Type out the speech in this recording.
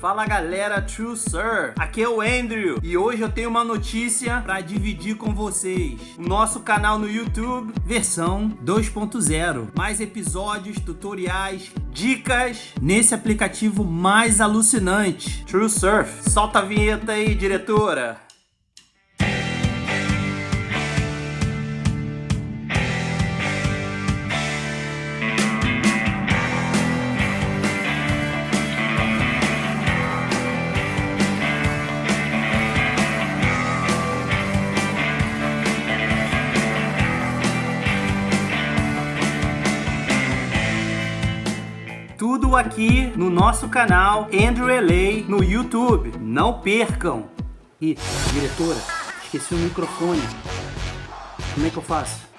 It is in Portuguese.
Fala galera, True Sir, aqui é o Andrew e hoje eu tenho uma notícia para dividir com vocês. O nosso canal no YouTube, versão 2.0. Mais episódios, tutoriais, dicas nesse aplicativo mais alucinante, True Surf. Solta a vinheta aí, diretora. Tudo aqui no nosso canal Andrew LA no YouTube. Não percam! E, diretora, esqueci o microfone. Como é que eu faço?